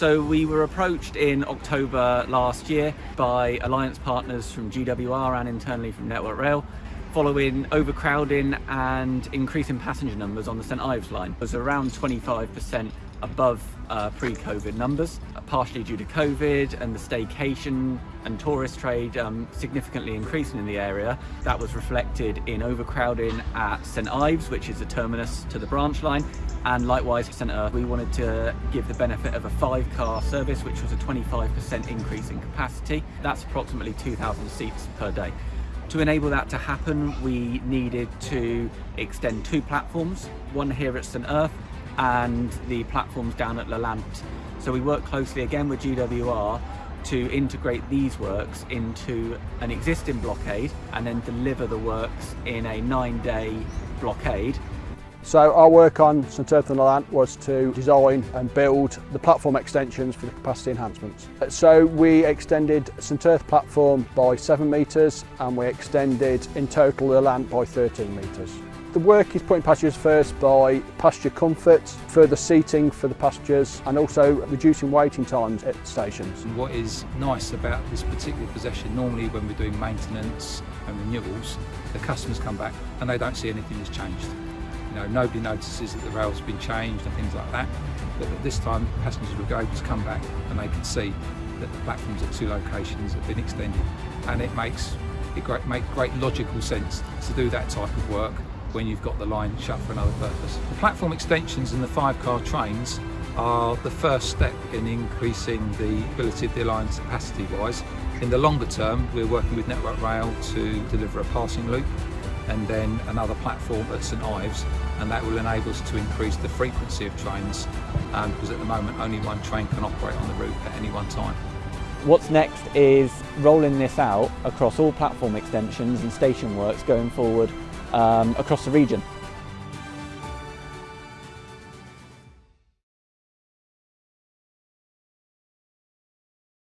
So we were approached in October last year by alliance partners from GWR and internally from Network Rail following overcrowding and increasing passenger numbers on the St Ives line. It was around 25% above uh, pre-COVID numbers, partially due to COVID and the staycation and tourist trade um, significantly increasing in the area. That was reflected in overcrowding at St Ives, which is the terminus to the branch line, and likewise St Centre. We wanted to give the benefit of a five car service, which was a 25% increase in capacity. That's approximately 2,000 seats per day. To enable that to happen, we needed to extend two platforms, one here at St Erth and the platforms down at Lelant. So we work closely again with GWR to integrate these works into an existing blockade and then deliver the works in a nine day blockade so our work on St Erth and Lelant was to design and build the platform extensions for the capacity enhancements. So we extended St Erth platform by 7 metres and we extended in total Lelant by 13 metres. The work is putting passengers first by passenger comfort, further seating for the passengers and also reducing waiting times at stations. What is nice about this particular possession, normally when we're doing maintenance and renewals, the customers come back and they don't see anything has changed. You know, nobody notices that the rail's been changed and things like that. But at this time, passengers will able to come back and they can see that the platforms at two locations have been extended. And it makes it great, make great logical sense to do that type of work when you've got the line shut for another purpose. The platform extensions and the five-car trains are the first step in increasing the ability of the Alliance capacity-wise. In the longer term, we're working with Network Rail to deliver a passing loop and then another platform at St Ives and that will enable us to increase the frequency of trains um, because at the moment only one train can operate on the route at any one time. What's next is rolling this out across all platform extensions and station works going forward um, across the region.